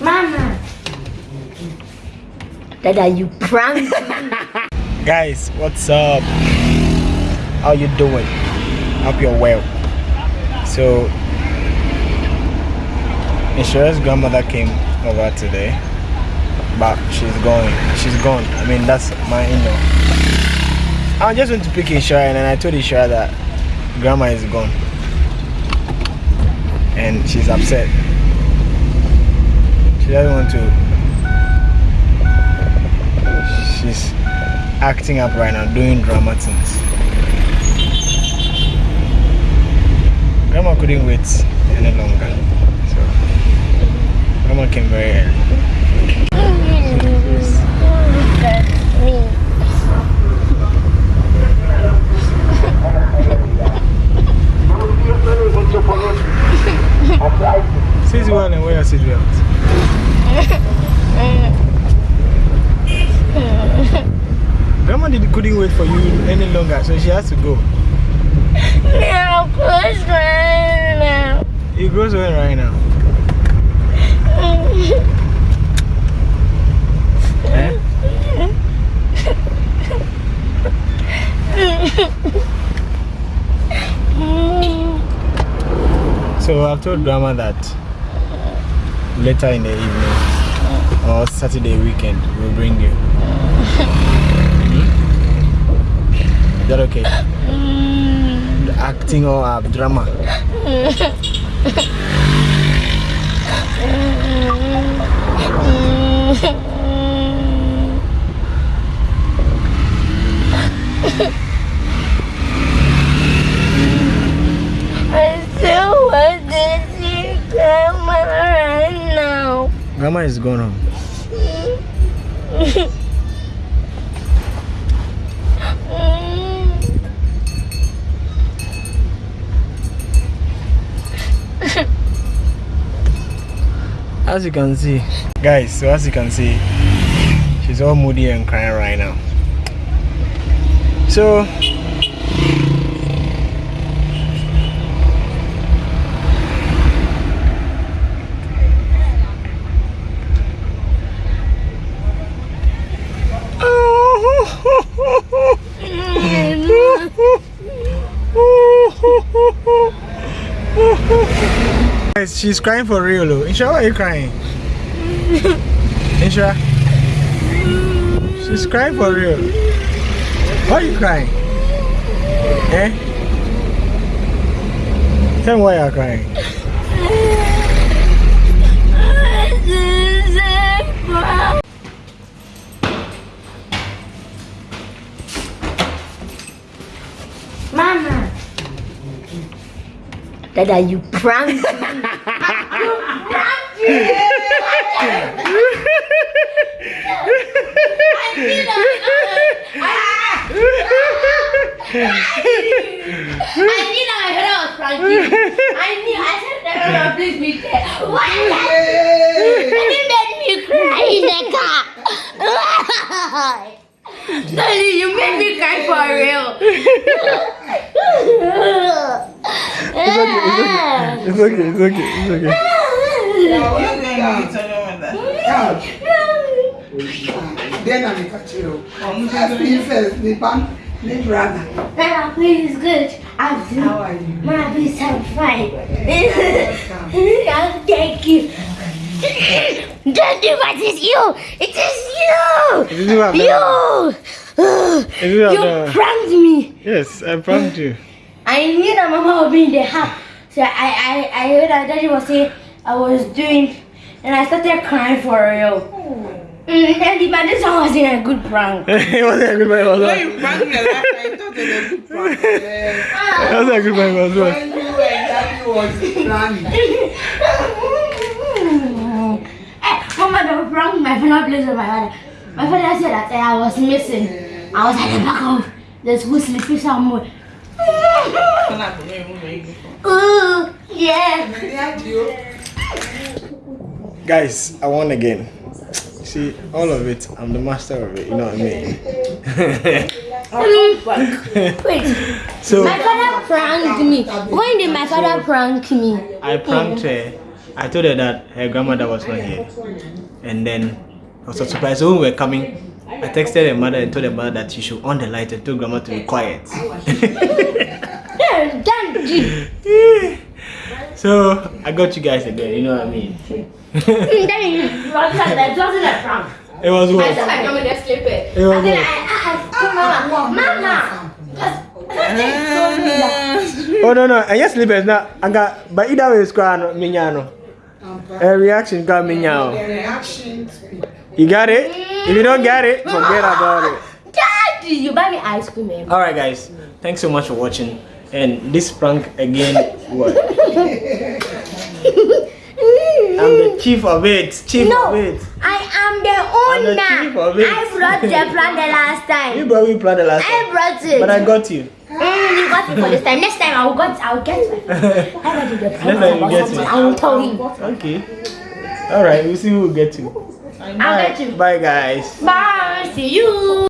Mama. Dada, you pranked Guys, what's up? How you doing? Hope you're well. So, Inshira's grandmother came over today, but she's going. She's gone. I mean, that's my in-law. I just went to pick Inshira and I told Inshira that grandma is gone. And she's upset. She doesn't want to. She's acting up right now, doing drama things. Grandma couldn't wait any longer. So, grandma came very early. Sisi one and where is it belt? Grandma did, couldn't wait for you any longer, so she has to go. Now, push right now. It goes away right now. Eh? So I've told grandma that later in the evening or Saturday weekend we'll bring you. Hmm? Is that okay? The acting or uh, drama? I Grandma is gone home. As you can see, guys, so as you can see, she's all moody and crying right now. So, Guys, she's crying for real. though. Insha, why are you crying? Insha? She's crying for real. Why are you crying? Eh? Tell me why you're crying. Mama. Dada, you pranked I knew I heard I was pranking. I knew. I said that please be there. Why? You made me cry in the car. Daddy, you made me cry for real. It's okay, it's okay, it's okay. Then I'm a catcher. Ask me first, me bam, me brother. Mama, please, good. I'm How are you? Mama, please, I'm fine. I'll thank you. Daddy, what is you? It is This is what you. I'm You. Ugh, This is what You pranked me. Yes, I pranked you. I knew that Mama would be in the house. So I, I, I heard that Daddy was saying I was doing, and I started crying for real. Mm, Daddy, but this one wasn't a good prank. it wasn't a good one, it was When not. you brought me last time, I thought it was a good prank. It wasn't a good one, it was not. When you exactly was planning. Eh, Mama, don't prank my father plays with my father. My father said that eh, I was missing. I was at the back of the school sleeping somewhere. Ooh, yeah. Guys, I won again. See, all of it, I'm the master of it, you know what I mean? Wait, so, my father pranked me. When did my father prank me? I pranked her I told her that her grandmother was not here. And then I was so surprised. So when we were coming, I texted her mother and told her mother that she should on the light and told grandma to be quiet. Yeah, done. so I got you guys again, you know what I mean? It wasn't that wasn't a prank. It was I what? said I'm coming to sleep it. It was And then I, what? I, I Mama, Mama, just, just told me that. Oh no no, and yes, sleepers now. I got, but either way, it's crying, minyano. A reaction got The minyano. You got it? If you don't get it, forget about it. Daddy, you buy me ice cream. eh? Alright guys, thanks so much for watching. And this prank again, what? I'm the chief of it. Chief No, of it. I am the I'm the chief owner. of it. I brought the plan the last time You brought me plan the last I time. I brought it. But I got you. Mm, you got me for this time. Next time I'll get I'll get my I got you the Next time you get about something. I will tell him. Okay. Alright, we'll see who will get you. I'll get you. Bye guys. Bye. See you.